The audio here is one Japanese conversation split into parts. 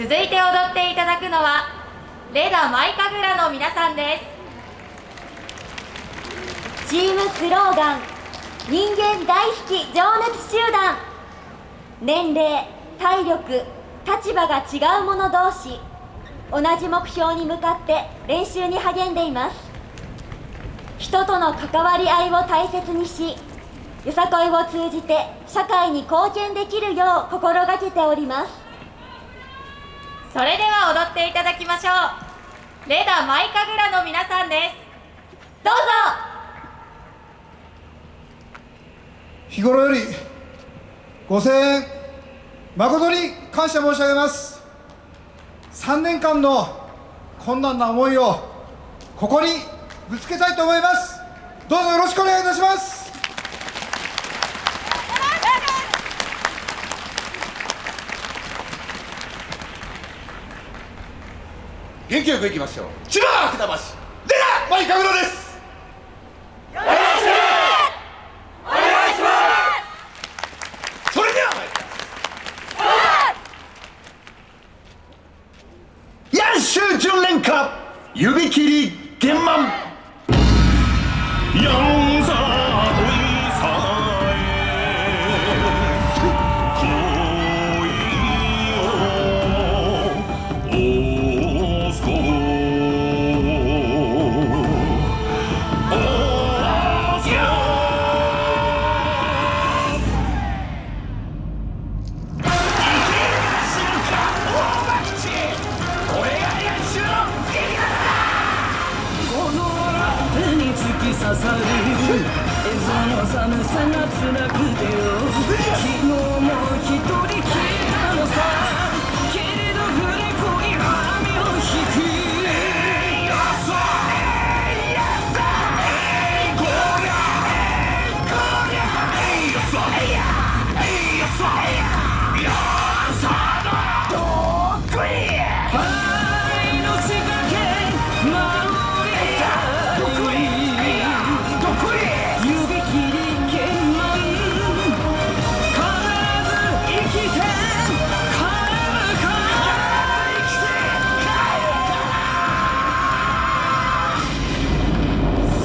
続いて踊っていただくのはレダマイカグラの皆さんです。チームスローガン人間大好き情熱集団。年齢体力立場が違う者同士同じ目標に向かって練習に励んでいます。人との関わり合いを大切にしよさこいを通じて社会に貢献できるよう心がけております。それでは踊っていただきましょう。レダマイカグラの皆さんです。どうぞ。日頃よりご声援誠に感謝申し上げます。3年間の困難な思いをここにぶつけたいと思います。どうぞよろしくお願いいたします。元気よくいきましょう。千葉船橋レナマイカグロです。よろしく。お願いしますそれでは参りますヤンシュ純連歌指切り玄満。刺さる。映像の寒さが辛くてよ。昨日も一人きり。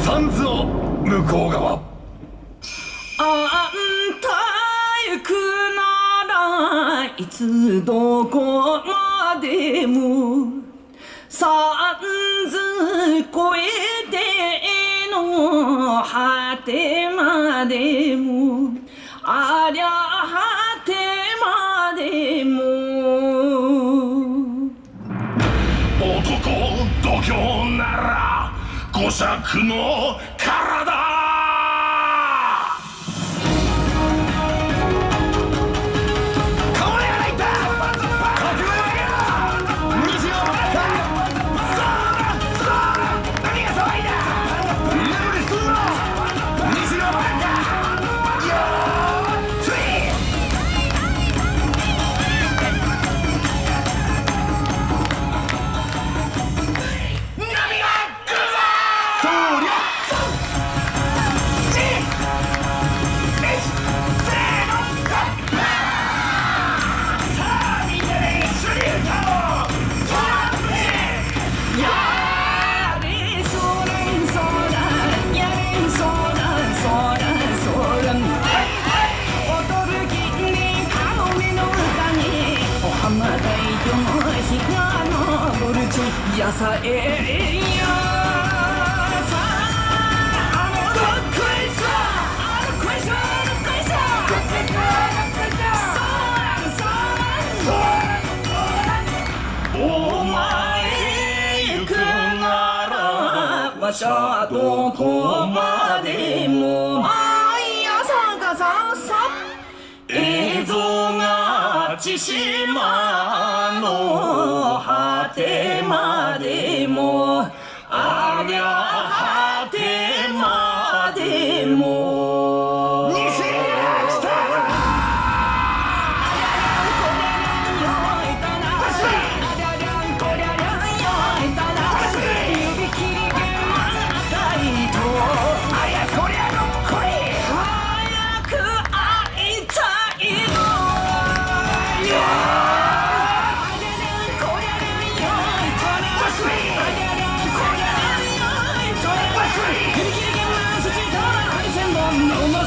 サンズを向こう側。あんた行くならいつどこまでも。サンズ越えての果てまでも。ありゃ果てまでも。男度胸咀嚼の前行くなら。わしゃどこまでも毎朝がささ映像が千島の果てまでもありゃ果てまでも。西来た指切り剣赤いとあやこりゃのこり早く会いたいの。